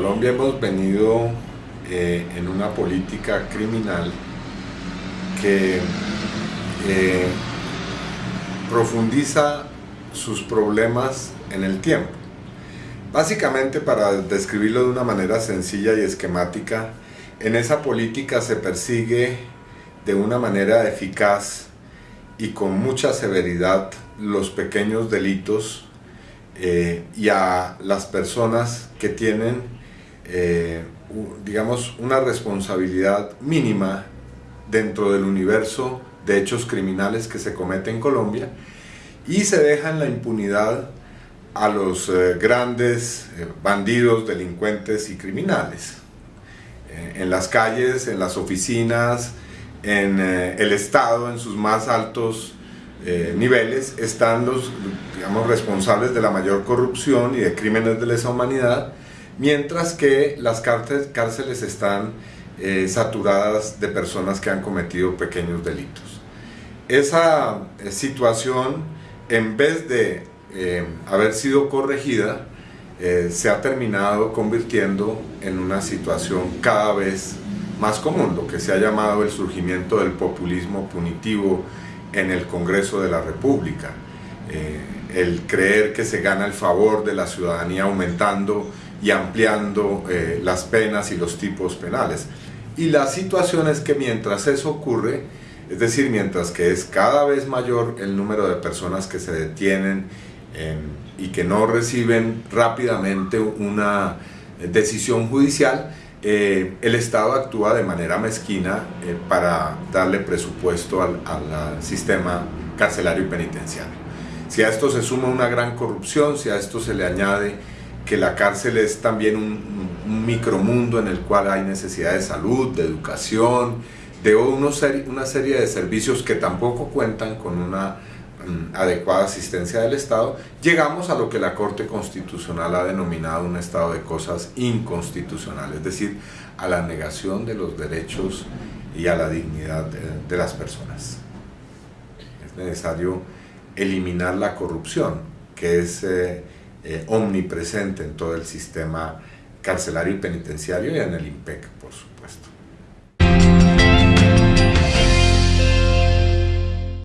Colombia hemos venido eh, en una política criminal que eh, profundiza sus problemas en el tiempo. Básicamente, para describirlo de una manera sencilla y esquemática, en esa política se persigue de una manera eficaz y con mucha severidad los pequeños delitos eh, y a las personas que tienen, eh, digamos, una responsabilidad mínima dentro del universo de hechos criminales que se cometen en Colombia y se deja en la impunidad a los eh, grandes eh, bandidos, delincuentes y criminales. Eh, en las calles, en las oficinas, en el Estado, en sus más altos niveles, están los digamos, responsables de la mayor corrupción y de crímenes de lesa humanidad, mientras que las cárceles están saturadas de personas que han cometido pequeños delitos. Esa situación, en vez de eh, haber sido corregida, eh, se ha terminado convirtiendo en una situación cada vez más común, lo que se ha llamado el surgimiento del populismo punitivo en el Congreso de la República. Eh, el creer que se gana el favor de la ciudadanía aumentando y ampliando las penas y los tipos penales. Y la situación es que mientras eso ocurre, es decir, mientras que es cada vez mayor el número de personas que se detienen y que no reciben rápidamente una decisión judicial, eh, el Estado actúa de manera mezquina eh, para darle presupuesto al, sistema carcelario y penitenciario. Si a esto se suma una gran corrupción, si a esto se le añade que la cárcel es también un, un micromundo en el cual hay necesidad de salud, de educación, de una serie de servicios que tampoco cuentan con una Mm, adecuada asistencia del Estado, llegamos a lo que la Corte Constitucional ha denominado un estado de cosas inconstitucional, es decir, a la negación de los derechos y a la dignidad de, las personas. Es necesario eliminar la corrupción, que es eh, eh, omnipresente en todo el sistema carcelario y penitenciario y en el IMPEC, por supuesto.